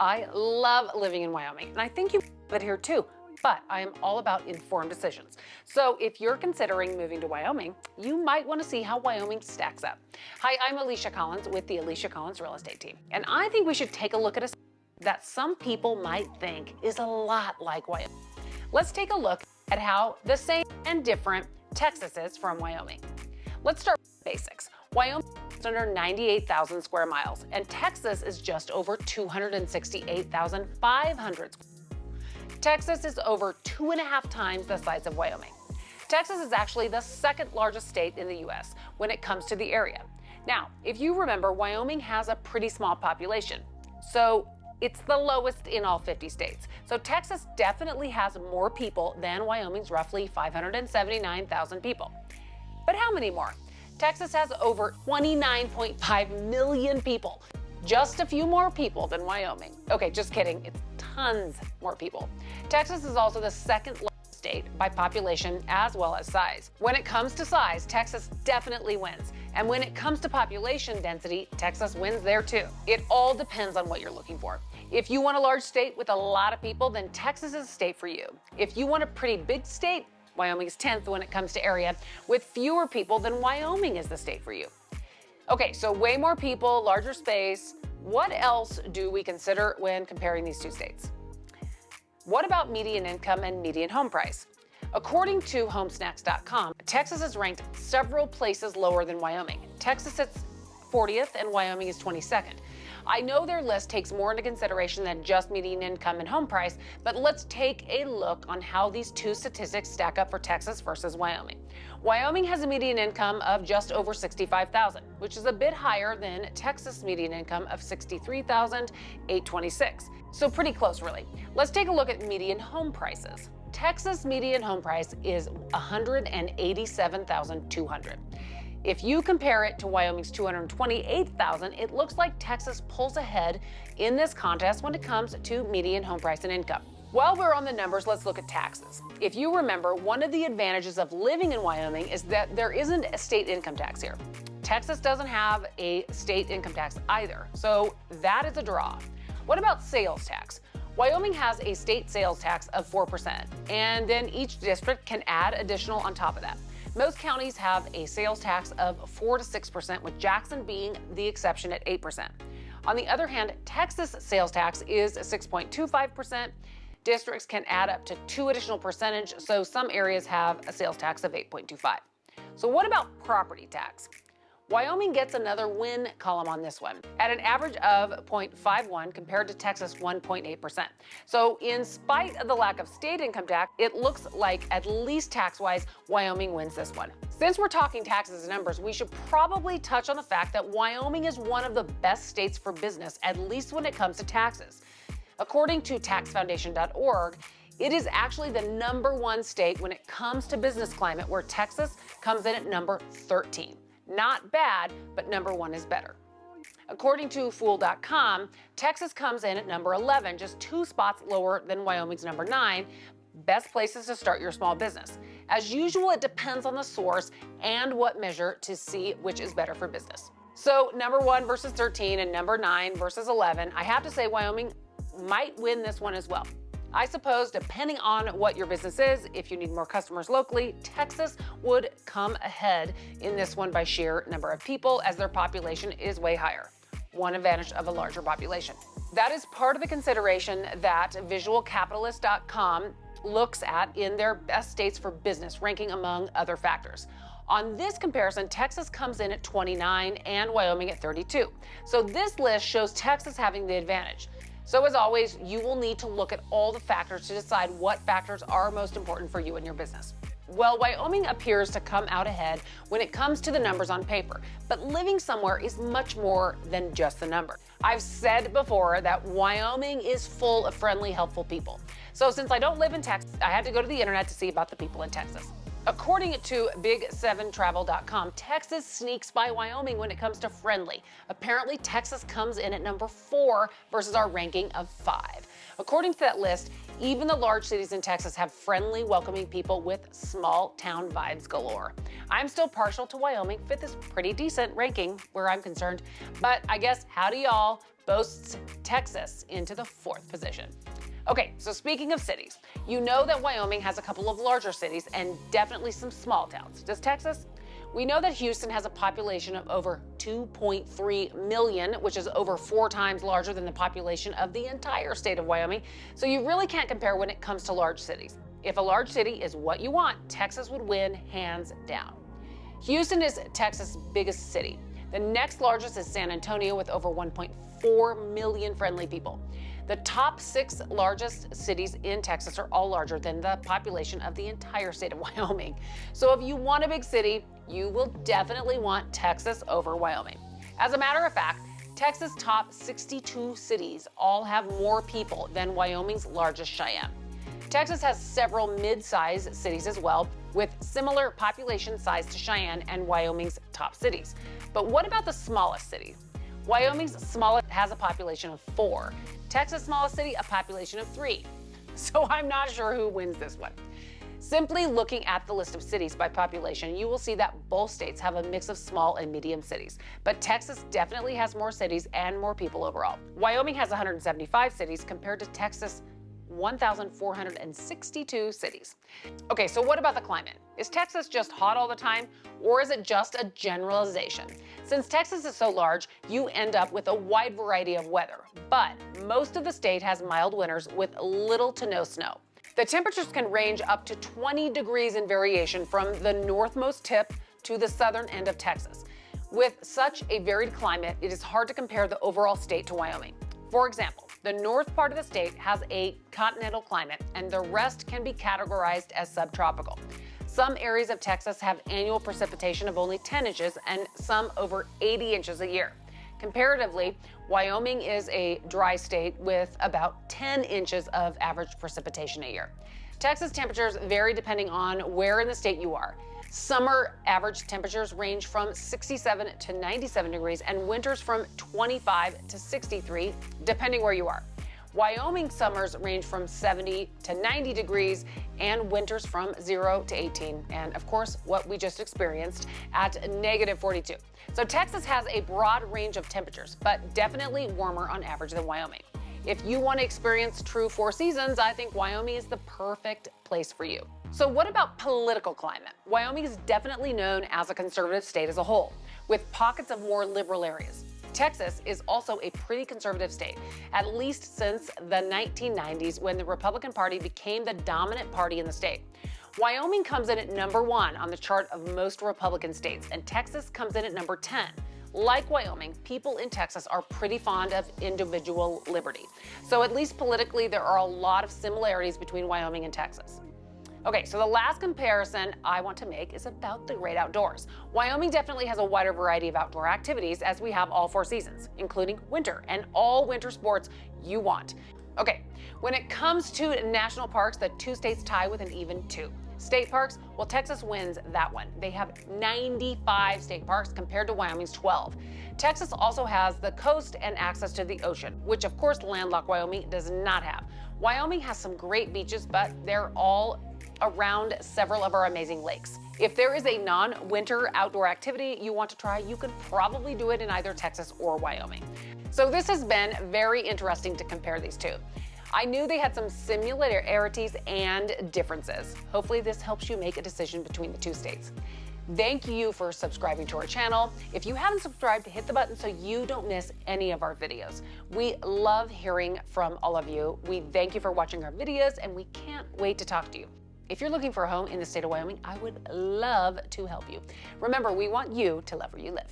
I love living in Wyoming, and I think you live here too but I am all about informed decisions. So if you're considering moving to Wyoming, you might want to see how Wyoming stacks up. Hi, I'm Alicia Collins with the Alicia Collins Real Estate Team, and I think we should take a look at a that some people might think is a lot like Wyoming. Let's take a look at how the same and different Texas is from Wyoming. Let's start with basics. Wyoming is under 98,000 square miles, and Texas is just over 268,500 Texas is over two and a half times the size of Wyoming. Texas is actually the second largest state in the U.S. when it comes to the area. Now, if you remember, Wyoming has a pretty small population, so it's the lowest in all 50 states. So Texas definitely has more people than Wyoming's roughly 579,000 people. But how many more? Texas has over 29.5 million people, just a few more people than Wyoming. Okay, just kidding. It's tons more people. Texas is also the second largest state by population as well as size. When it comes to size, Texas definitely wins. And when it comes to population density, Texas wins there too. It all depends on what you're looking for. If you want a large state with a lot of people, then Texas is a state for you. If you want a pretty big state, Wyoming is 10th when it comes to area. With fewer people, then Wyoming is the state for you. Okay, so way more people, larger space. What else do we consider when comparing these two states? What about median income and median home price? According to homesnacks.com, Texas is ranked several places lower than Wyoming. Texas sits 40th and Wyoming is 22nd. I know their list takes more into consideration than just median income and home price, but let's take a look on how these two statistics stack up for Texas versus Wyoming. Wyoming has a median income of just over 65,000, which is a bit higher than Texas median income of 63,826. So pretty close really. Let's take a look at median home prices. Texas median home price is 187,200. If you compare it to Wyoming's 228,000, it looks like Texas pulls ahead in this contest when it comes to median home price and income. While we're on the numbers, let's look at taxes. If you remember, one of the advantages of living in Wyoming is that there isn't a state income tax here. Texas doesn't have a state income tax either, so that is a draw. What about sales tax? Wyoming has a state sales tax of 4%, and then each district can add additional on top of that. Most counties have a sales tax of 4 to 6%, with Jackson being the exception at 8%. On the other hand, Texas sales tax is 6.25%. Districts can add up to two additional percentage, so some areas have a sales tax of 8.25. So what about property tax? Wyoming gets another win column on this one at an average of 0.51 compared to Texas 1.8%. So in spite of the lack of state income tax, it looks like at least tax-wise, Wyoming wins this one. Since we're talking taxes and numbers, we should probably touch on the fact that Wyoming is one of the best states for business, at least when it comes to taxes. According to taxfoundation.org, it is actually the number one state when it comes to business climate, where Texas comes in at number 13. Not bad, but number one is better. According to Fool.com, Texas comes in at number 11, just two spots lower than Wyoming's number 9. Best places to start your small business. As usual, it depends on the source and what measure to see which is better for business. So, number 1 versus 13 and number 9 versus 11, I have to say Wyoming might win this one as well. I suppose depending on what your business is, if you need more customers locally, Texas would come ahead in this one by sheer number of people as their population is way higher. One advantage of a larger population. That is part of the consideration that visualcapitalist.com looks at in their best states for business ranking among other factors. On this comparison, Texas comes in at 29 and Wyoming at 32. So this list shows Texas having the advantage. So as always, you will need to look at all the factors to decide what factors are most important for you and your business. Well, Wyoming appears to come out ahead when it comes to the numbers on paper, but living somewhere is much more than just the number. I've said before that Wyoming is full of friendly, helpful people. So since I don't live in Texas, I had to go to the internet to see about the people in Texas. According to Big7Travel.com, Texas sneaks by Wyoming when it comes to friendly. Apparently, Texas comes in at number four versus our ranking of five. According to that list, even the large cities in Texas have friendly, welcoming people with small town vibes galore. I'm still partial to Wyoming, fifth is pretty decent ranking where I'm concerned, but I guess howdy y'all, boasts Texas into the fourth position. Okay, so speaking of cities, you know that Wyoming has a couple of larger cities and definitely some small towns. Does Texas? We know that Houston has a population of over 2.3 million, which is over four times larger than the population of the entire state of Wyoming. So you really can't compare when it comes to large cities. If a large city is what you want, Texas would win hands down. Houston is Texas' biggest city. The next largest is San Antonio with over 1.4 million friendly people. The top six largest cities in Texas are all larger than the population of the entire state of Wyoming. So if you want a big city, you will definitely want Texas over Wyoming. As a matter of fact, Texas' top 62 cities all have more people than Wyoming's largest Cheyenne. Texas has several mid-sized cities as well, with similar population size to Cheyenne and Wyoming's top cities. But what about the smallest city? Wyoming's smallest has a population of four. Texas' smallest city, a population of three. So I'm not sure who wins this one. Simply looking at the list of cities by population, you will see that both states have a mix of small and medium cities. But Texas definitely has more cities and more people overall. Wyoming has 175 cities compared to Texas 1,462 cities. Okay, so what about the climate? Is Texas just hot all the time, or is it just a generalization? Since Texas is so large, you end up with a wide variety of weather, but most of the state has mild winters with little to no snow. The temperatures can range up to 20 degrees in variation from the northmost tip to the southern end of Texas. With such a varied climate, it is hard to compare the overall state to Wyoming. For example, the north part of the state has a continental climate, and the rest can be categorized as subtropical. Some areas of Texas have annual precipitation of only 10 inches and some over 80 inches a year. Comparatively, Wyoming is a dry state with about 10 inches of average precipitation a year. Texas temperatures vary depending on where in the state you are. Summer average temperatures range from 67 to 97 degrees and winters from 25 to 63, depending where you are. Wyoming summers range from 70 to 90 degrees and winters from 0 to 18. And of course, what we just experienced at negative 42. So Texas has a broad range of temperatures, but definitely warmer on average than Wyoming. If you want to experience true four seasons, I think Wyoming is the perfect place for you. So what about political climate? Wyoming is definitely known as a conservative state as a whole, with pockets of more liberal areas. Texas is also a pretty conservative state, at least since the 1990s when the Republican Party became the dominant party in the state. Wyoming comes in at number one on the chart of most Republican states, and Texas comes in at number 10. Like Wyoming, people in Texas are pretty fond of individual liberty. So at least politically, there are a lot of similarities between Wyoming and Texas. Okay, so the last comparison I want to make is about the great outdoors. Wyoming definitely has a wider variety of outdoor activities as we have all four seasons, including winter and all winter sports you want. Okay, when it comes to national parks, the two states tie with an even two. State parks, well, Texas wins that one. They have 95 state parks compared to Wyoming's 12. Texas also has the coast and access to the ocean, which of course landlocked Wyoming does not have. Wyoming has some great beaches, but they're all around several of our amazing lakes. If there is a non-winter outdoor activity you want to try, you could probably do it in either Texas or Wyoming. So this has been very interesting to compare these two. I knew they had some similarities and differences. Hopefully this helps you make a decision between the two states. Thank you for subscribing to our channel. If you haven't subscribed, hit the button so you don't miss any of our videos. We love hearing from all of you. We thank you for watching our videos and we can't wait to talk to you. If you're looking for a home in the state of Wyoming, I would love to help you. Remember, we want you to love where you live.